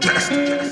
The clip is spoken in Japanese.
Just, just.